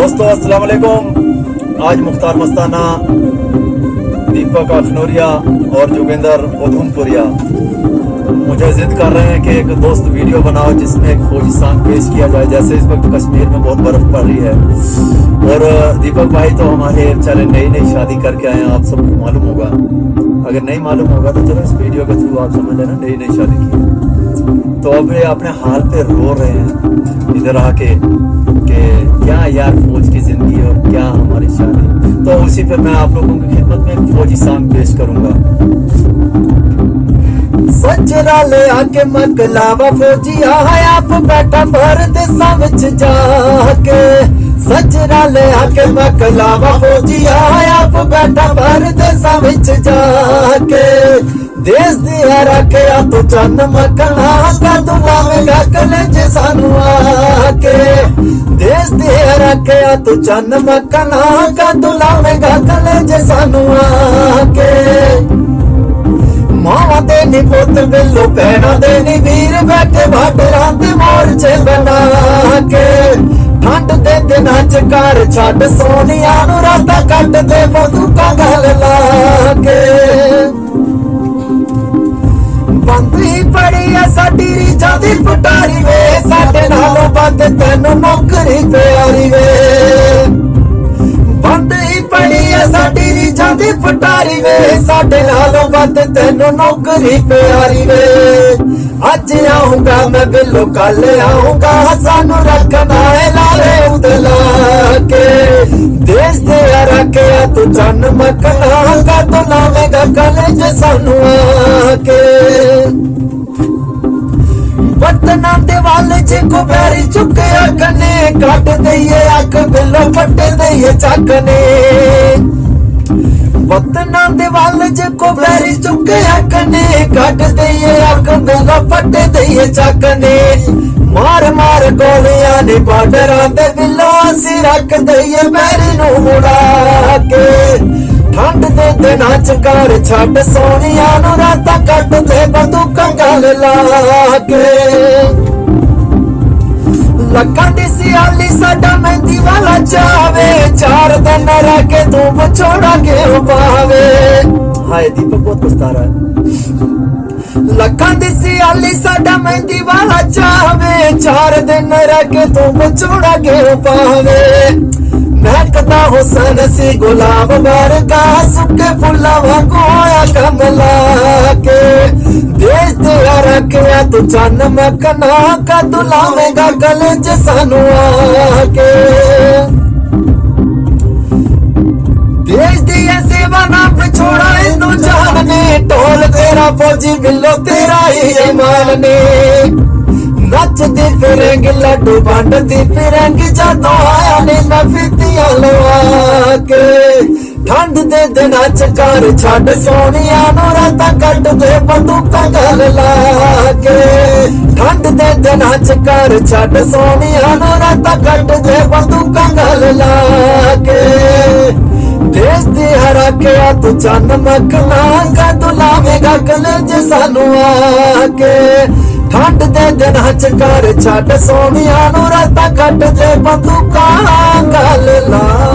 दोस्तों अस्सलाम वालेकुम आज मुख्तार मस्ताना, दीपक अखनौरिया और जोगिंदर उधमपुरिया मुझे जिद कर रहे हैं कि एक दोस्त वीडियो बनाओ जिसमें एक फौजी सॉन्ग पेश किया जाए, जैसे इस वक्त कश्मीर में बहुत बर्फ़ पड़ रही है। और, दीपक भाई तो हमारे बेचारे नई नई शादी करके आए हैं, आप सबको मालूम होगा। अगर नहीं मालूम होगा तो चलो इस वीडियो के थ्रू आप समझ लेना नई नई शादी की तो अब ये अपने हाल पे रो रहे हैं, इधर आके। क्या यार फौज की ज़िंदगी और क्या हमारी शादी तो उसी पे मैं आप लोगों की खिदमत में फौजी सांग पेश करूँगा। सजरा ले आके मकलावा फौजी आप बैठा भर समझ जाके। सचरा ले आके मकलावा फौजी आप बैठा भर दे समझ जाके। देश दिया रखे तो चन्न मकना का दुलावेगा कलेजे सानुआ ਦਿਆ ਤੂੰ ਚੰਨ ਮਕਣਾ ਕਾ ਲਾਵੇਂਗਾ ਕਲੇਜ ਸਾਨੂੰ ਆਕੇ ਮਾਵਾਂ ਦੇ ਨੀ ਪੁੱਤ, ਬਿੱਲੋ ਪੈਣਾ ਦੇ ਨੀ ਵੀਰ ਬੈਠੇ ਬਾਟਰਾਂ ਤੇ ਮੋਰਚੇ ਬਣਾ ਕੇ ਠੰਡ ਦੇ ਦਿਨਾਂ ਚ ਘਰ ਛੱਡ ਸੋਨੀਆਂ ਨੂੰ ਰਾਤਾਂ ਕੱਟਦੇ ਬੰਦੂਕਾਂ ਗਲ ਲਾ ਕੇ ਬੰਦੀ ਪੜੀ ਆ ਸਾਡੀ ਰੀਝਾਂ ਦੀ ਪਟਾਰੀ ਵੇ ਸਾਡੇ ਨਾਲੋਂ ਤੈਨੂੰ ਨੌਕਰੀ ਪਿਆਰੀ ਵੇ। ਬੰਦ ਪੜੀ ਐ ਸਾਡੀ ਰੀਝਾਂ ਦੀ ਪਟਾਰੀ ਵੇ। ਸਾਡੇ ਨਾਲੋਂ ਵੱਧ ਤੈਨੂੰ ਨੌਕਰੀ ਪਿਆਰੀ ਵੇ। ਅੱਜ ਆਉਂਗਾ ਮੈਂ ਬਿੱਲੋ ਕੱਲ ਆਉਂਗਾ। ਸਾਨੂੰ ਰੱਖਦਾ ਏ ਲਾਲੇ ਉਦਲਾ ਕੇ। ਦੇਸ਼ ਦੇ ਰੱਖਿਆ ਤੂੰ ਜਨ ਮਕਨਾ ਕਾ ਤੂੰ ਲਾਵੇਂਗਾ ਕਲੇਜ ਸਾਨੂੰ ਆ ਕੇ। ਵਤਨਾਂ ਦੇ ਵੱਲ ਚ ਕੁਬੈਰੀ ਚੁੱਕਿਆ ਕਨੇ ਕੱਟ ਦਈਏ ਅੱਖ ਬਿੱਲੋ ਪੱਟ ਦਈਏ ਚੱਕ ਨੇ। ਵਤਨਾਂ ਦੇ ਵੱਲ ਚ ਕੁਬੈਰੀ ਚੁੱਕਿਆ ਕਨੇ ਕੱਟ ਦਈਏ ਅੱਖ ਬਿੱਲੋ ਪੱਟ ਦਈਏ ਚੱਕ ਨੇ। ਮਾਰ ਮਾਰ ਗੋਲੀਆਂ ਨੇ ਬਾਰਡਰਾਂ ਦੇ ਬਿੱਲੋ, ਅਸੀਂ ਰੱਖ ਦਈਏ ਮੈਰੀ ਨੂੰ ਮੁੜਾ ਕੇ। ਠੰਡ ਦੇ ਦਿਨਾਂ ਚ ਘਰ ਛੱਡ ਸੋਨੀਆਂ ਨੂੰ ਰਾਤਾਂ ਕੱਟਦੇ, ਬੰਦੂਕਾਂ ਗਲ ਲਾ ਕੇ। ਲੱਕਾਂ ਦੀ ਸਿਆਲੀ, ਸਾਡਾ ਮਹਿੰਦੀ ਵਾਲਾ ਚਾਵੇ। ਚਾਰ ਦਿਨ ਰਹਿ ਕੇ ਤੂੰ ਵਿਛੋੜਾ ਕੇ ਪਾਵੇ? ਹਾਏ ਦੀਪਕ, ਬਹੁਤ ਪਛਤਾ ਰਹਾ ਸਿਆਲੀ, ਸਾਡਾ ਮਹਿੰਦੀ ਵਾਲਾ ਚਾਵੇ। ਚਾਰ ਦਿਨ ਰਹਿ ਕੇ ਤੂੰ ਵਿਛੋੜਾ ਕੇ ਪਾਵੇ? ਮਹਿਕਦਾ ਹੁਸਨ ਸੀ ਗੁਲਾਬ ਵਰਗਾ, ਸੁੱਕੇ ਫੁੱਲਾਂ ਵਾਂਗੂ ਆਇਆ ਕਮਲਾ। ਤੂੰ ਚੰਨ ਮਕਨਾ ਕਦ ਲਾਵੇਂਗਾ ਗਲੇ ਚ ਸਾਨੂੰ ਆ ਕੇ ਦੇਸ਼ ਦੀ ਸੇਵਾ ਨਾ ਵਿਛੋੜਾ ਇਹਨੂੰ ਜਾਨ ਨੇ ਢੋਲ ਤੇਰਾ ਫੌਜੀ ਬਿੱਲੋ ਤੇਰਾ ਹੀ ਇਮਾਨ ਨੇ। ਨੱਚਦੀ ਫਿਰੰਗ ਲੱਡੂ, ਵੰਡਦੀ ਫਿਰੰਗ ਜਦੋਂ ਆਇਆ ਨੇ, ਮੈਂ ਫਿੱਤੀਆਂ ਲਵਾ ਕੇ। ਠੰਡ ਦੇ ਦਿਨਾਂ ਚ ਘਰ ਛੱਡ ਸੋਨੀਆਂ ਨੂੰ ਰਾਤਾਂ ਕੱਟਦੇ ਬੰਦੂਕਾਂ ਗਲ ਲਾ ਕੇ। ਠੰਡ ਦੇ ਦਿਨਾਂ ਚ ਘਰ ਛੱਡ ਸੋਨੀਆਂ ਨੂੰ ਰਾਤਾਂ ਕੱਟਦੇ ਬੰਦੂਕਾਂ ਗਲ ਲਾ ਕੇ। ਦੇਸ਼ ਦੀ ਹਰਾਕਿਆ ਤੂੰ ਚੰਨ ਮਖਣਾ ਤੂੰ ਲਾਵੇਂਗਾ ਕਲੇਜ ਸਾਨੂੰ ਆ ਕੇ। ਠੰਡ ਦੇ ਦਿਨਾਂ ਚ ਘਰ ਛੱਡ ਸੋਨੀਆਂ ਨੂੰ ਰਾਤਾਂ ਕੱਟ ਦੇ ਬੰਦੂਕਾਂ ਗਲ ਲਾ